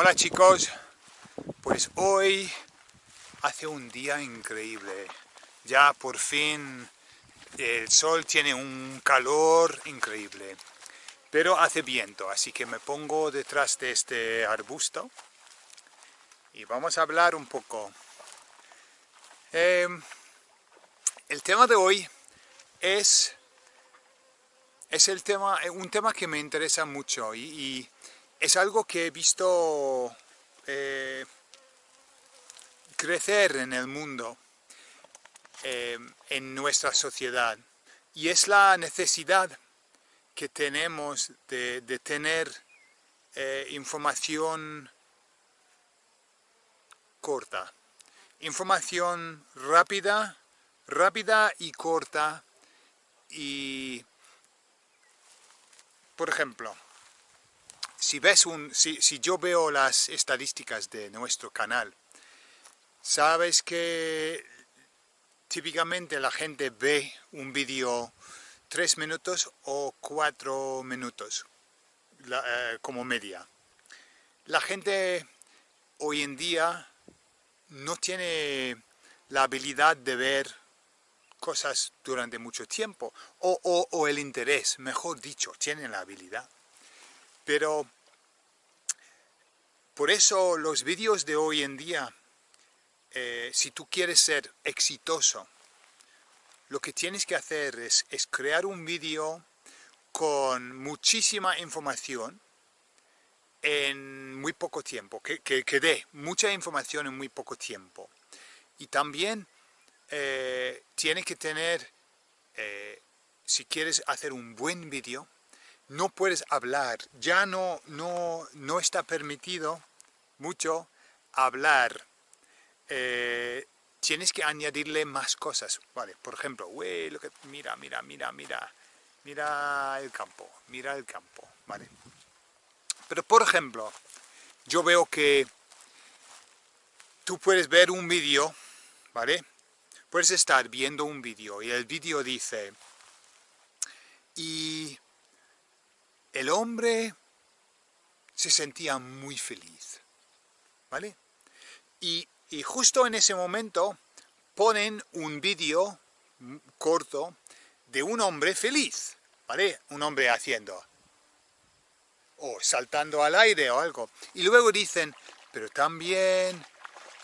Hola chicos, pues hoy hace un día increíble. Ya por fin el sol tiene un calor increíble. Pero hace viento, así que me pongo detrás de este arbusto y vamos a hablar un poco. Em, el tema de hoy es, es el tema, un tema que me interesa mucho y es algo que he visto eh, crecer en el mundo, eh, en nuestra sociedad, y es la necesidad que tenemos de, tener eh, información corta, información rápida, rápida y corta, y por ejemplo, si, ves un, si, yo veo las estadísticas de nuestro canal, sabes que típicamente la gente ve un vídeo tres minutos o cuatro minutos eh, como media. La gente hoy en día no tiene la habilidad de ver cosas durante mucho tiempo, o, o el interés, mejor dicho, tienen la habilidad. Pero por eso los vídeos de hoy en día, eh, si tú quieres ser exitoso, lo que tienes que hacer es, crear un vídeo con muchísima información en muy poco tiempo, que, que, dé mucha información en muy poco tiempo. Y también eh, tiene que tener, eh, si quieres hacer un buen vídeo, no puedes hablar, ya no, no, no está permitido mucho hablar. Eh, tienes que añadirle más cosas, ¿vale? Por ejemplo, lo que, mira, mira, mira, mira, mira el campo, mira el campo, ¿vale? Pero por ejemplo, yo veo que tú puedes ver un vídeo, ¿vale? Puedes estar viendo un vídeo y el vídeo dice, y el hombre se sentía muy feliz, ¿vale? Y, justo en ese momento ponen un vídeo corto de un hombre feliz, ¿vale? Un hombre haciendo, o saltando al aire o algo. Y luego dicen, pero también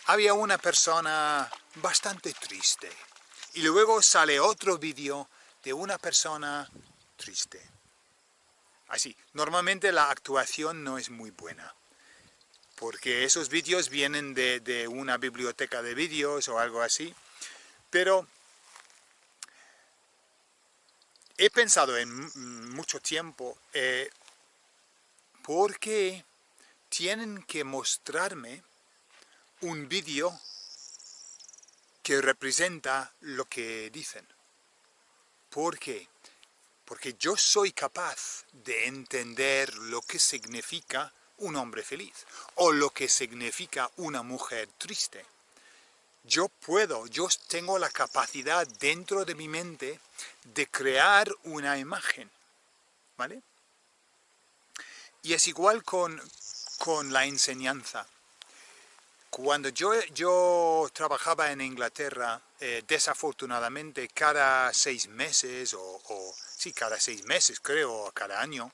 había una persona bastante triste. Y luego sale otro vídeo de una persona triste. Así, normalmente la actuación no es muy buena, porque esos vídeos vienen de, una biblioteca de vídeos o algo así, pero he pensado en mucho tiempo, eh, ¿por qué tienen que mostrarme un vídeo que representa lo que dicen? ¿Por qué? Porque yo soy capaz de entender lo que significa un hombre feliz o lo que significa una mujer triste. Yo puedo, yo tengo la capacidad dentro de mi mente de crear una imagen, ¿vale? Y es igual con, la enseñanza. Cuando yo, yo trabajaba en Inglaterra, eh, desafortunadamente cada seis meses o sí, cada seis meses creo, cada año,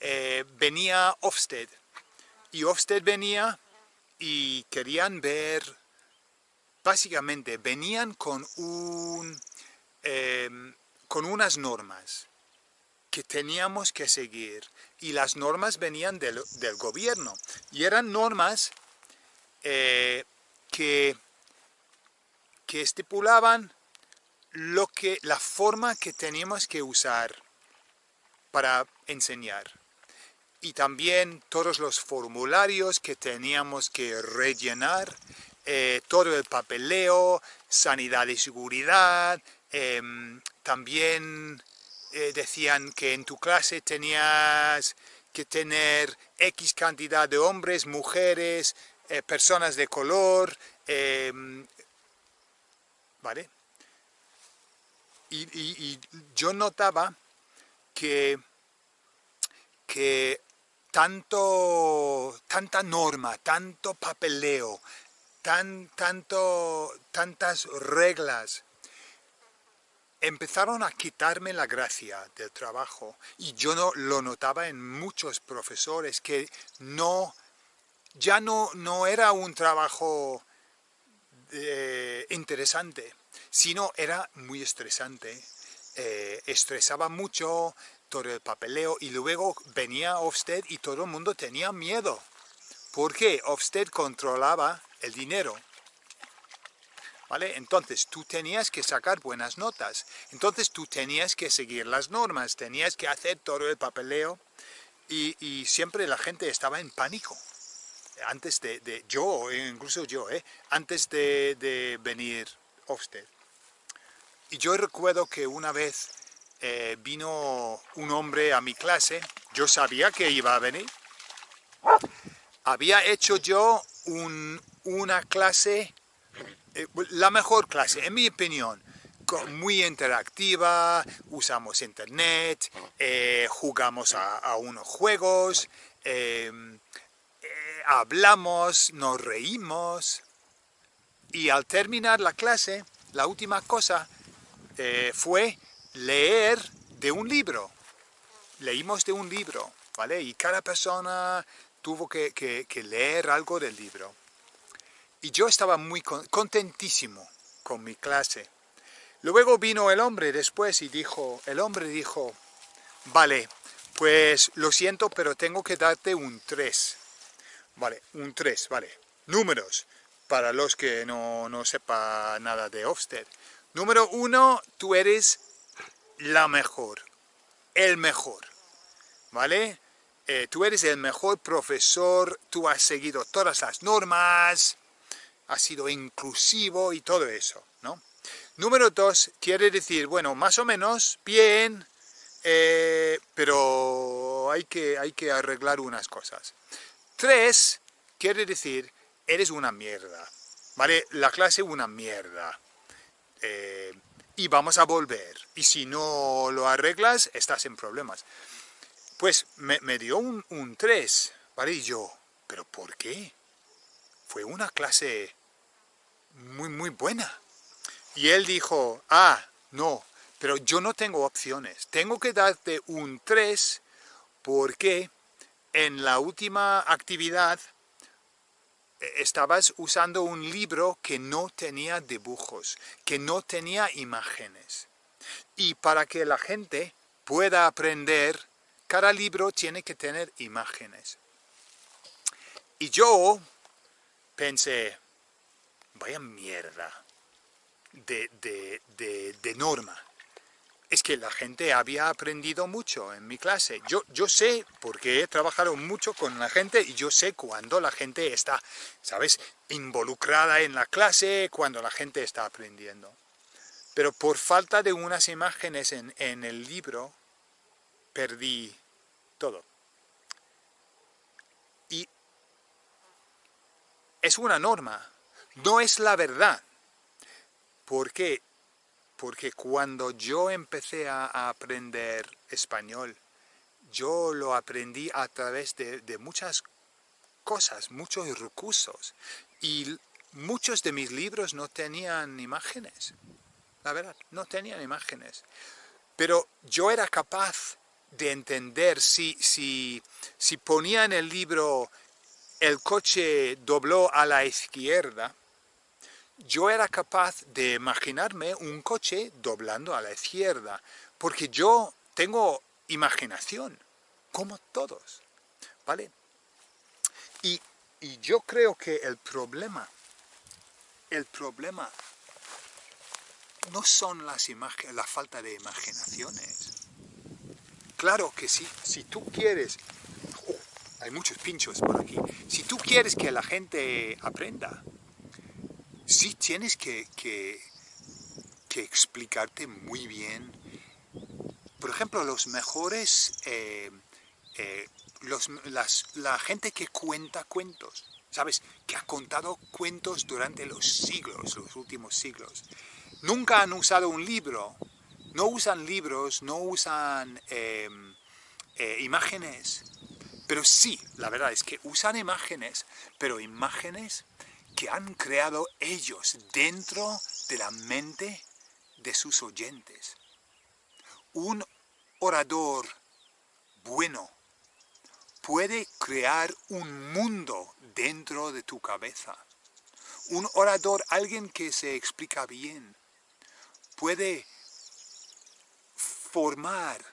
eh, venía Ofsted. Y Ofsted venía y querían ver, básicamente venían con, un, em, con unas normas que teníamos que seguir. Y las normas venían del, gobierno. Y eran normas eh, que, que estipulaban lo que, la forma que teníamos que usar para enseñar. Y también todos los formularios que teníamos que rellenar, eh, todo el papeleo, sanidad y seguridad, em, también eh, decían que en tu clase tenías que tener X cantidad de hombres, mujeres, eh, personas de color, em, ¿vale? Y, yo notaba que, que tanto, tanta norma, tanto papeleo, tan, tanto, tantas reglas, empezaron a quitarme la gracia del trabajo y yo no, lo notaba en muchos profesores que no, ya no, no era un trabajo eh, interesante, sino era muy estresante. Eh, estresaba mucho todo el papeleo y luego venía Ofsted y todo el mundo tenía miedo. porque Ofsted controlaba el dinero entonces tú tenías que sacar buenas notas, entonces tú tenías que seguir las normas, tenías que hacer todo el papeleo y, siempre la gente estaba en pánico. Antes de, yo, incluso yo, ¿eh? antes de, venir Y yo recuerdo que una vez eh, vino un hombre a mi clase, yo sabía que iba a venir. Había hecho yo una clase eh, la mejor clase, en mi opinión, muy interactiva, usamos internet, eh, jugamos a, unos juegos, hablamos, nos reímos y al terminar la clase, la última cosa fue leer de un libro. Leímos de un libro, ¿vale? Y cada persona tuvo que leer algo del libro. Y yo estaba muy contentísimo con mi clase. Luego vino el hombre después y dijo, el hombre dijo, vale, pues lo siento, pero tengo que darte un 3. Vale, un 3, vale. Números, para los que no, no sepa nada de Ofsted. Número uno, tú eres la mejor, el mejor, ¿vale? Eh, tú eres el mejor profesor, tú has seguido todas las normas, ha sido inclusivo y todo eso, ¿no? Número dos, quiere decir, bueno, más o menos, bien, eh, pero hay que, hay que arreglar unas cosas. Tres, quiere decir, eres una mierda, ¿vale? La clase una mierda. Eh, y vamos a volver. Y si no lo arreglas, estás en problemas. Pues me, dio un, un 3, ¿vale? Y yo, ¿pero por qué? Fue una clase muy, muy buena. Y él dijo, ah, no, pero yo no tengo opciones. Tengo que darte un 3 porque en la última actividad estabas usando un libro que no tenía dibujos, que no tenía imágenes. Y para que la gente pueda aprender, cada libro tiene que tener imágenes. Y yo pensé, vaya mierda de, norma. Es que la gente había aprendido mucho en mi clase. Yo, yo sé, porque he trabajado mucho con la gente, y yo sé cuando la gente está, ¿sabes?, involucrada en la clase, cuando la gente está aprendiendo. Pero por falta de unas imágenes en, en el libro, perdí todo. Y es una norma, no es la verdad. ¿Por qué? Porque cuando yo empecé a, aprender español, yo lo aprendí a través de, muchas cosas, muchos recursos. Y muchos de mis libros no tenían imágenes. La verdad, no tenían imágenes. Pero yo era capaz de entender si, si, si ponía en el libro el coche dobló a la izquierda, yo era capaz de imaginarme un coche doblando a la izquierda, porque yo tengo imaginación, como todos, ¿vale? Y, yo creo que el problema, el problema no son las la falta de imaginaciones. Claro que sí, si tú quieres, oh, hay muchos pinchos por aquí, si tú quieres que la gente aprenda, sí tienes que, explicarte muy bien. Por ejemplo, los mejores, eh, eh, la gente que cuenta cuentos, ¿sabes? Que ha contado cuentos durante los siglos, los últimos siglos. Nunca han usado un libro, no usan libros, no usan em, eh, imágenes, Pero sí, la verdad es que usan imágenes, pero imágenes que han creado ellos dentro de la mente de sus oyentes. Un orador bueno puede crear un mundo dentro de tu cabeza. Un orador, alguien que se explica bien, puede formar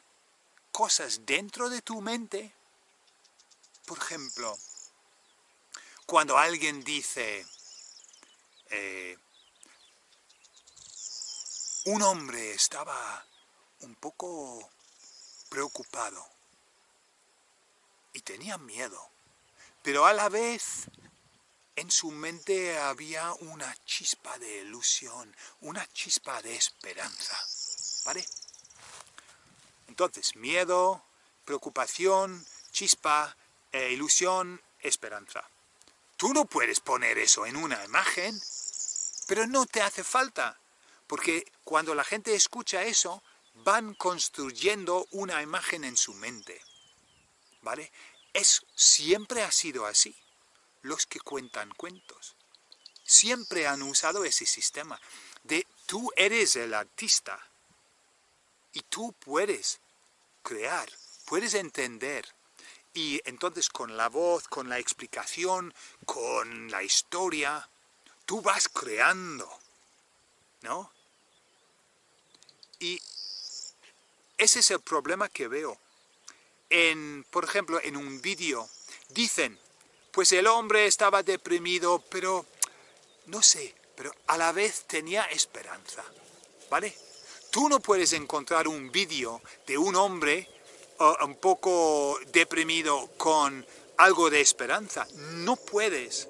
cosas dentro de tu mente. Por ejemplo, cuando alguien dice, eh, un hombre estaba un poco preocupado y tenía miedo, pero a la vez en su mente había una chispa de ilusión, una chispa de esperanza, ¿vale? Entonces, miedo, preocupación, chispa, e ilusión, esperanza. Tú no puedes poner eso en una imagen, pero no te hace falta, porque cuando la gente escucha eso, van construyendo una imagen en su mente. ¿Vale? Es, siempre ha sido así. Los que cuentan cuentos. Siempre han usado ese sistema de tú eres el artista y tú puedes crear, puedes entender. Y entonces con la voz, con la explicación, con la historia, tú vas creando, ¿no? Y ese es el problema que veo. En, por ejemplo, en un vídeo, dicen, pues el hombre estaba deprimido, pero, no sé, pero a la vez tenía esperanza, ¿vale? Tú no puedes encontrar un vídeo de un hombre un poco deprimido con algo de esperanza. No puedes.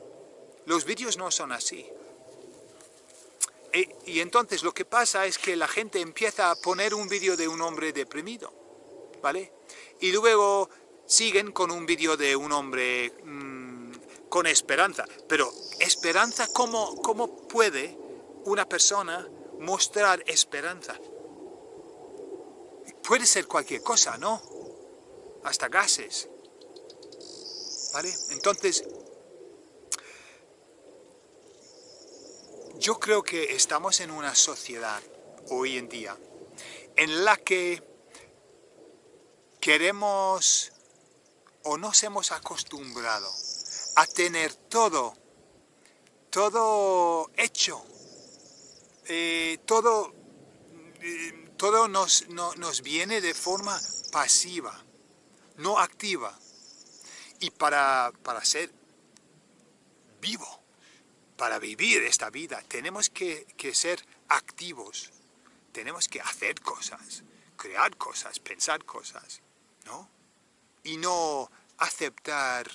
Los vídeos no son así. E, y entonces lo que pasa es que la gente empieza a poner un vídeo de un hombre deprimido, ¿vale? Y luego siguen con un vídeo de un hombre mm, con esperanza. Pero esperanza, ¿cómo, ¿cómo puede una persona mostrar esperanza? Puede ser cualquier cosa, ¿no? Hasta gases. ¿Vale? Entonces, yo creo que estamos en una sociedad hoy en día en la que queremos o nos hemos acostumbrado a tener todo, todo hecho, eh, todo, eh, todo nos, nos viene de forma pasiva, no activa. Y para, para ser vivo, para vivir esta vida, tenemos que, que ser activos, tenemos que hacer cosas, crear cosas, pensar cosas, ¿no? Y no aceptar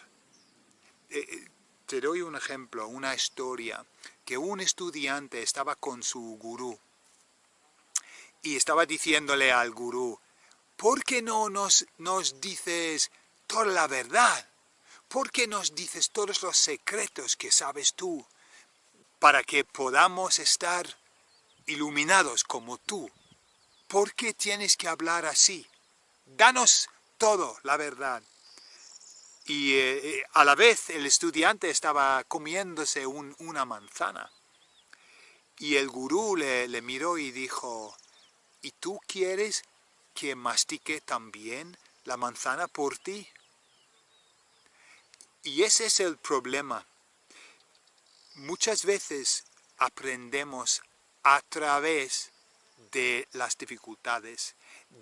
eh, eh, te doy un ejemplo, una historia, que un estudiante estaba con su gurú y estaba diciéndole al gurú, ¿por qué no nos, nos dices toda la verdad? ¿Por qué nos dices todos los secretos que sabes tú? Para que podamos estar iluminados como tú. ¿Por qué tienes que hablar así? Danos todo, la verdad y eh, eh, a la vez el estudiante estaba comiéndose una manzana. Y el gurú le, le, miró y dijo, ¿y tú quieres que mastique también la manzana por ti? Y ese es el problema. Muchas veces aprendemos a través de las dificultades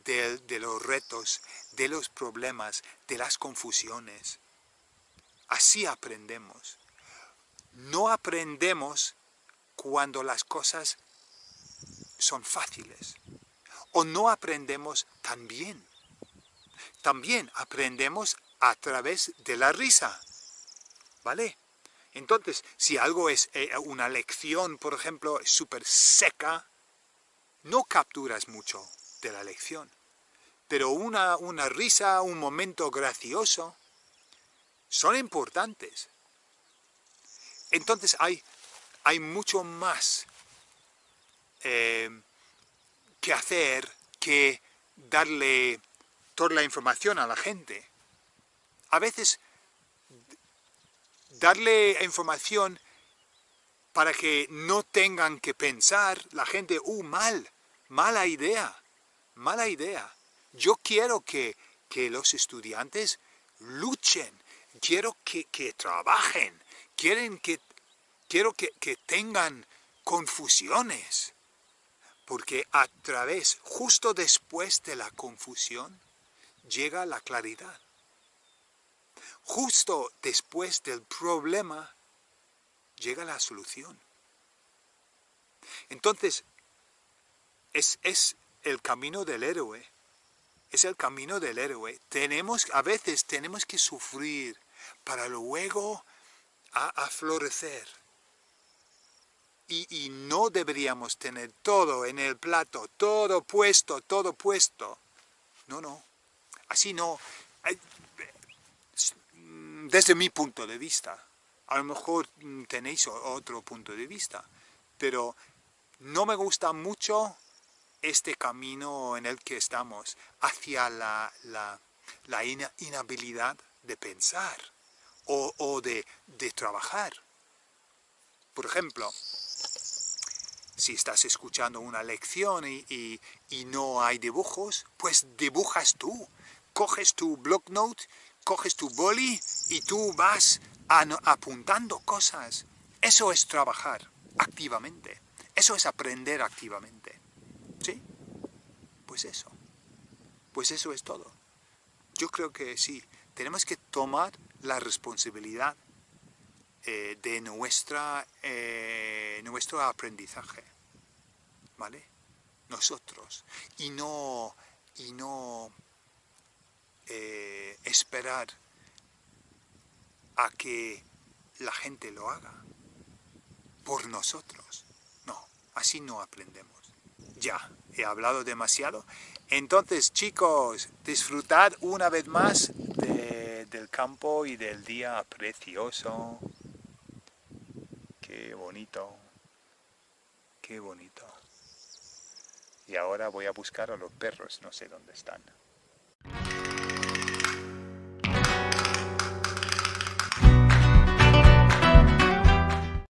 de, los retos, de los problemas, de las confusiones. Así aprendemos. No aprendemos cuando las cosas son fáciles. O no aprendemos tan bien. También aprendemos a través de la risa. ¿Vale? Entonces, si algo es eh, una lección, por ejemplo, súper seca, no capturas mucho de la lección. Pero una, una risa, un momento gracioso, son importantes. Entonces hay, hay mucho más eh, que hacer que darle toda la información a la gente. a veces darle información para que no tengan que pensar la gente, ¡uh, mal! Mala idea, mala idea. Yo quiero que, los estudiantes luchen, quiero que, trabajen, quieren que, quiero que, que tengan confusiones. Porque a través, justo después de la confusión, llega la claridad. Justo después del problema, llega la solución. Entonces, es, es el camino del héroe. Es el camino del héroe. Tenemos, a veces tenemos que sufrir para luego a, florecer. Y, no deberíamos tener todo en el plato, todo puesto, todo puesto. No, no. Así no. Desde mi punto de vista. A lo mejor tenéis otro punto de vista. Pero no me gusta mucho este camino en el que estamos hacia la, inhabilidad de pensar o, de, trabajar. Por ejemplo, si estás escuchando una lección y, no hay dibujos, pues dibujas tú. Coges tu block note, coges tu boli y tú vas apuntando cosas. Eso es trabajar activamente. Eso es aprender activamente. ¿Sí? Pues eso. Pues eso es todo. Yo creo que sí, tenemos que tomar la responsabilidad eh, de nuestra, eh, nuestro aprendizaje. ¿Vale? Nosotros. Y no, y no eh, esperar a que la gente lo haga por nosotros. No, así no aprendemos. Ya, he hablado demasiado. Entonces, chicos, disfrutad una vez más del campo y del día precioso. Qué bonito. Y ahora voy a buscar a los perros, no sé dónde están.